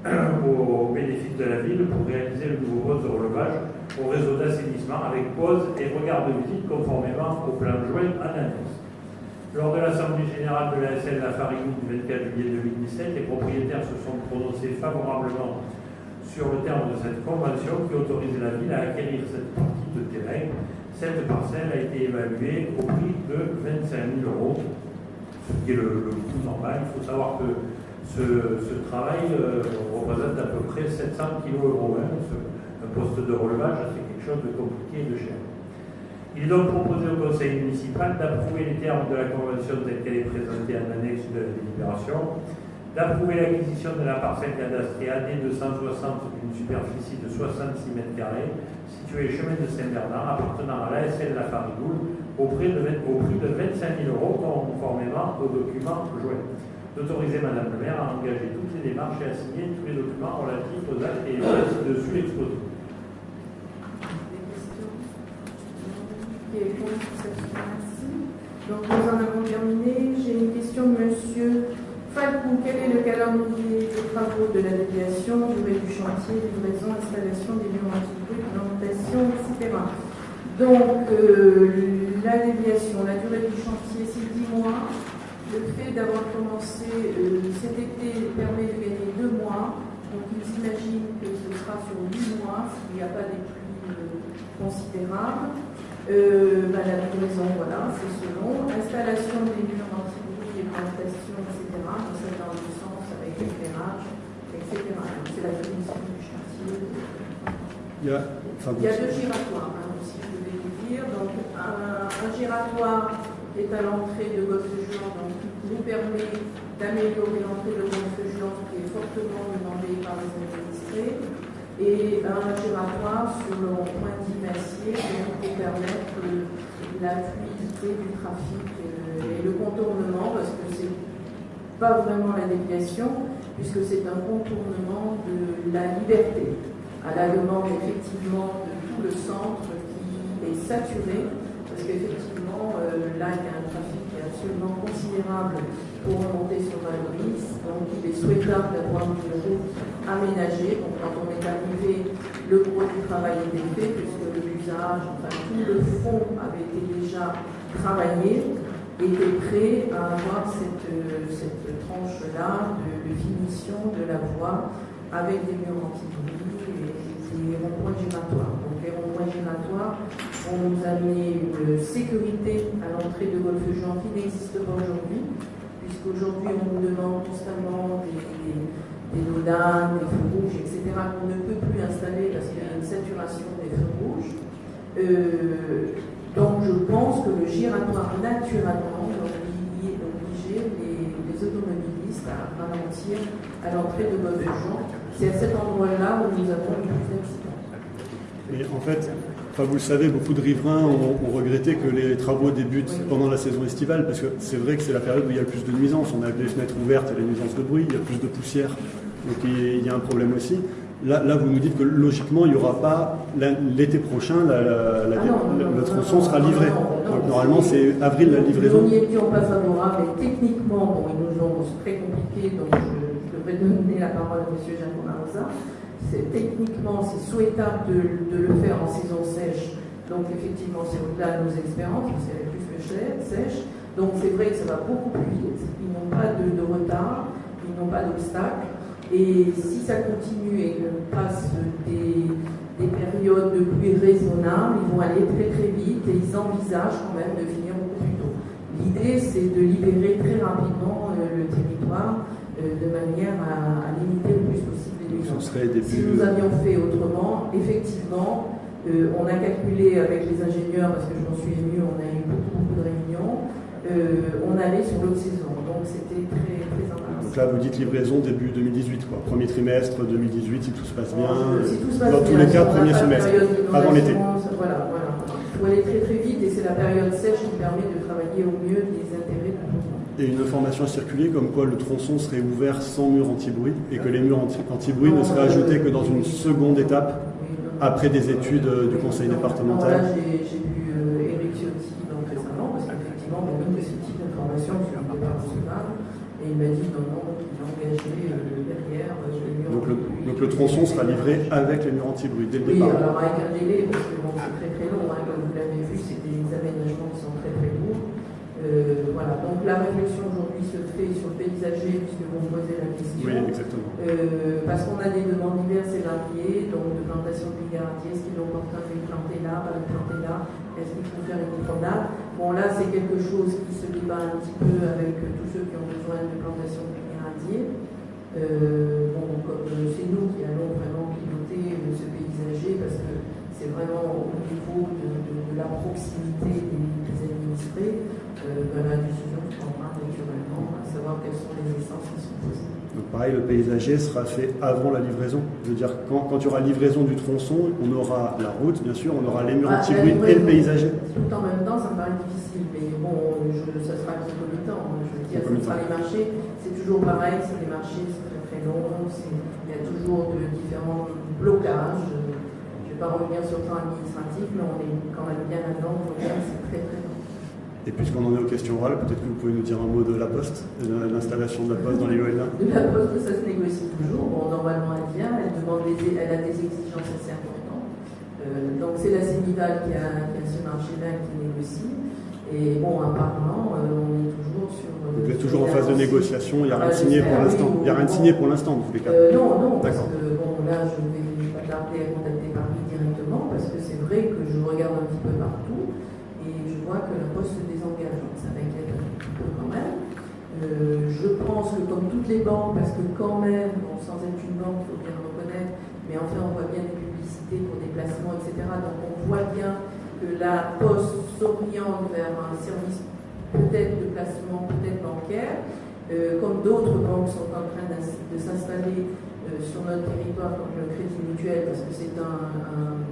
au bénéfice de la ville pour réaliser le nouveau poste de relevage au réseau d'assainissement avec pause et regard de visite conformément au plan joint en annexe. Lors de l'Assemblée générale de la SN La du 24 juillet 2017, les propriétaires se sont prononcés favorablement sur le terme de cette convention qui autorise la ville à acquérir cette partie de terrain. Cette parcelle a été évaluée au prix de 25 000 euros, ce qui est le, le coût normal. Il faut savoir que ce, travail euh, représente à peu près 700 kg euros. Hein, un poste de relevage, c'est quelque chose de compliqué et de cher. Il est donc proposé au conseil municipal d'approuver les termes de la convention telle qu'elle est présentée en annexe de la délibération, d'approuver l'acquisition de la parcelle cadastrée AD 260 d'une superficie de 66 mètres carrés, située chemin de Saint-Bernard, appartenant à l'ASL La Farigoule, au prix de 25 000 euros, conformément aux documents joints. D'autoriser Madame le maire à engager toutes les démarches et à signer tous les documents relatifs aux actes et exposés. Est contre Merci. Donc nous en avons terminé. J'ai une question de Monsieur Falcou. Quel est le calendrier des travaux de la déviation, durée du chantier, livraison, installation des murs plantation, etc. Donc euh, la déviation, la durée du chantier, c'est 10 mois. Le fait d'avoir commencé euh, cet été permet de gagner 2 mois. Donc ils imaginent que ce sera sur 8 mois s'il n'y a pas des pluies euh, considérables. Euh, bah, la livraison, voilà, c'est selon. Installation des murs anti-bruit, plantation, etc. Donc, c'est dans le sens avec l'éclairage, etc. Donc, c'est la finition du chantier. Il y a, enfin, Il y a deux giratoires, hein, aussi, je voulais vous dire. Donc, un, un giratoire est à l'entrée de Golfe-Juan, donc nous permet d'améliorer l'entrée de Golfe-Juan, qui est fortement demandée par les administrés et un giratoire sur le point d'Imassier pour permettre la fluidité du trafic et le contournement, parce que c'est pas vraiment la déviation, puisque c'est un contournement de la liberté, à la demande effectivement de tout le centre qui est saturé, parce qu'effectivement, euh, là, il y a un trafic qui est absolument considérable pour remonter sur Valoris. Donc, il est souhaitable d'avoir une route aménagée. Donc, quand on est arrivé, le gros du travail était fait, puisque l'usage, enfin, tout le fond avait été déjà travaillé, était prêt à avoir cette, cette tranche-là de, finition de la voie avec des murs anti-bruit et des ronds-points. Vont nous amener une sécurité à l'entrée de Golfe-Juan qui n'existe pas aujourd'hui puisqu'aujourd'hui on nous demande constamment des, des, des des feux rouges, etc., qu'on ne peut plus installer parce qu'il y a une saturation des feux rouges. Euh, donc je pense que le giratoire naturellement obliger les, les, automobilistes à ralentir à l'entrée de Golfe-Juan. C'est à cet endroit-là où nous avons le plus d'accidents. Et en fait, Enfin, vous le savez, beaucoup de riverains ont, ont, regretté que les travaux débutent pendant la saison estivale, parce que c'est vrai que c'est la période où il y a le plus de nuisances. On a les fenêtres ouvertes et les nuisances de bruit, il y a plus de poussière, donc il y a un problème aussi. Là, là vous nous dites que logiquement, il n'y aura pas l'été prochain, la, la, la, ah non, non, le tronçon sera livré. donc normalement, c'est avril la livraison. Nous n'y étions pas favorables, mais techniquement, bon, ils nous ont très compliqué, donc je, je devrais donner la parole à M. Jacques Marosa techniquement, c'est souhaitable de, le faire en saison sèche. Donc, effectivement, c'est au-delà de nos expériences, parce qu'elle est plus sèche. Donc, c'est vrai que ça va beaucoup plus vite. Ils n'ont pas de, retard, ils n'ont pas d'obstacle. Et si ça continue et qu'on passe des, des, périodes de pluie raisonnables, ils vont aller très très vite et ils envisagent quand même de finir beaucoup plus tôt. L'idée, c'est de libérer très rapidement euh, le territoire euh, de manière à limiter le plus possible si nous avions fait autrement, effectivement, euh, on a calculé avec les ingénieurs, parce que je m'en suis ému, on a eu beaucoup, beaucoup de réunions, euh, on allait sur l'autre saison. Donc c'était très, très embarrassant. Donc là, vous dites livraison début 2018, quoi. Premier trimestre 2018, si tout se passe bien. Si tout se passe Dans bien, tous les cas, premier semestre, avant l'été. Voilà, voilà. Il faut aller très très vite et c'est la période sèche qui permet de travailler au mieux les intérêts de tout le monde. Et une information a circulé comme quoi le tronçon serait ouvert sans mur anti-bruit et que les murs anti- anti-bruit ne seraient ajoutés que dans une seconde étape Oui, après des études euh, du conseil départemental. Là, j'ai j'ai vu euh, Eric Ciotti donc, récemment, parce qu'effectivement, on donne ce type d'informations sur le départ national, et il m'a dit non, non, qu'il a engagé euh, derrière Donc le, donc le tronçon sera livré avec les murs anti-bruit dès le Oui, départ. alors avec un délai, parce que bon, c'est très très long, hein, comme vous l'avez vu, c'est des aménagements qui sont très très lourds. Euh, voilà, donc la réflexion aujourd'hui se fait sur le paysager, puisque vous me posez la question. Oui, exactement. Euh, parce qu'on a des demandes diverses et variées, donc de plantation de bigardier, est-ce qu'il est opportun de les planter là, pas les planter là, est-ce qu'il faut faire une promenade Bon là c'est quelque chose qui se débat un petit peu avec euh, tous ceux qui ont besoin de plantation de bigardier. Euh, bon, comme euh, c'est nous qui allons vraiment piloter euh, ce paysager parce que c'est vraiment au niveau de, de- de la proximité des, des administrés, euh, ben, la décision se prendra naturellement, à savoir quelles sont les essences qui sont posées. Donc pareil, le paysager sera fait avant la livraison. Je veux dire, quand, quand il y aura livraison du tronçon, on aura la route, bien sûr, on aura les murs Ah, anti-bruit et le paysager. Tout en même temps, ça me paraît difficile, mais bon, je, ça sera concomitant. hein. Je veux dire, ce sera les marchés, c'est toujours pareil, c'est des marchés, c'est très très long, il y a toujours de différents blocages. Je ne vais pas revenir sur le plan administratif, mais on est quand même bien là-dedans, on voit bien que c'est très très long. Et puisqu'on en est aux questions orales, peut-être que vous pouvez nous dire un mot de la poste, de l'installation de la poste dans les De la poste, ça se négocie toujours. Bon, normalement, elle vient, elle, demande des, elle a des exigences assez importantes. Euh, donc, c'est la Sénival qui a, qui a ce marché-là qui négocie. Et bon, apparemment, euh, on est toujours sur. euh, Vous êtes toujours en les phase de négociation, il n'y a rien de Ah, signé pour l'instant. Il n'y a rien de signé pour l'instant, dans tous les cas. Euh, non, non, parce D'accord. que bon, là, je vais pas tarder à contacter Paris directement parce que c'est vrai que je regarde un petit peu partout et je vois que la poste se désengage. Donc, ça m'inquiète un petit peu quand même. Euh, je pense que comme toutes les banques, parce que quand même, sans être une banque, il faut bien le reconnaître, mais enfin, on voit bien des publicités pour des placements, etc. Donc, on voit bien que la poste s'oriente vers un service peut-être de placement, peut-être bancaire, euh, comme d'autres banques sont en train de s'installer euh, sur notre territoire comme le Crédit Mutuel, parce que c'est un-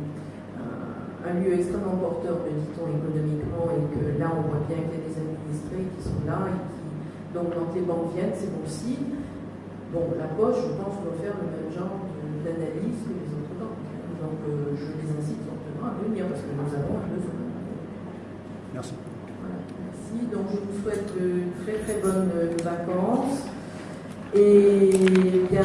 un- lieu extrêmement porteur, me dit-on, économiquement, et que là, on voit bien qu'il y a des administrés qui sont là, et qui, donc quand les banques viennent, c'est bon signe. Bon, la Poche, je pense, doit faire le même genre d'analyse que les autres banques. Donc, euh, je les incite fortement à venir, parce que nous avons un besoin. Merci. Voilà, merci. Donc je vous souhaite de très très bonnes euh, vacances. Et bien,